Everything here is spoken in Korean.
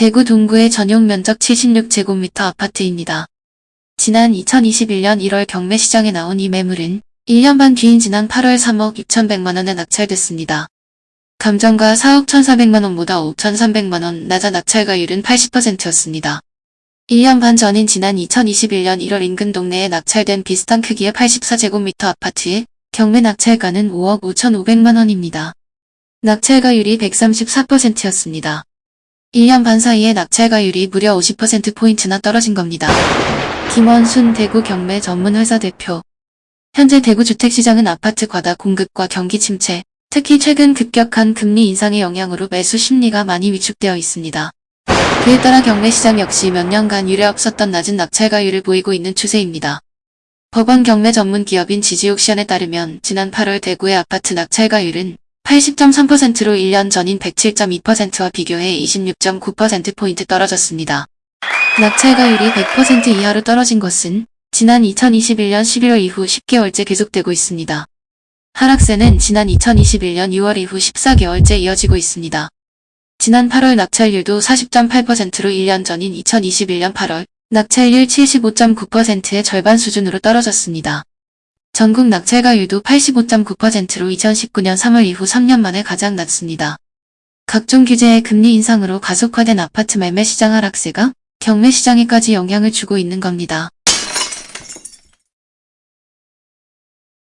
대구 동구의 전용 면적 76제곱미터 아파트입니다. 지난 2021년 1월 경매 시장에 나온 이 매물은 1년 반 뒤인 지난 8월 3억 6,100만원에 낙찰됐습니다. 감정가 4억 1,400만원보다 5,300만원 낮아 낙찰가율은 80%였습니다. 1년 반 전인 지난 2021년 1월 인근 동네에 낙찰된 비슷한 크기의 84제곱미터 아파트의 경매 낙찰가는 5억 5,500만원입니다. 낙찰가율이 134%였습니다. 1년 반 사이에 낙찰가율이 무려 50%포인트나 떨어진 겁니다. 김원순 대구 경매 전문회사 대표 현재 대구 주택시장은 아파트 과다 공급과 경기 침체, 특히 최근 급격한 금리 인상의 영향으로 매수 심리가 많이 위축되어 있습니다. 그에 따라 경매시장 역시 몇 년간 유례 없었던 낮은 낙찰가율을 보이고 있는 추세입니다. 법원 경매 전문 기업인 지지옥시안에 따르면 지난 8월 대구의 아파트 낙찰가율은 80.3%로 1년 전인 107.2%와 비교해 26.9%포인트 떨어졌습니다. 낙찰가율이 100% 이하로 떨어진 것은 지난 2021년 11월 이후 10개월째 계속되고 있습니다. 하락세는 지난 2021년 6월 이후 14개월째 이어지고 있습니다. 지난 8월 낙찰률도 40.8%로 1년 전인 2021년 8월 낙찰률 75.9%의 절반 수준으로 떨어졌습니다. 전국 낙찰가율도 85.9%로 2019년 3월 이후 3년 만에 가장 낮습니다. 각종 규제의 금리 인상으로 가속화된 아파트 매매 시장 하락세가 경매 시장에까지 영향을 주고 있는 겁니다.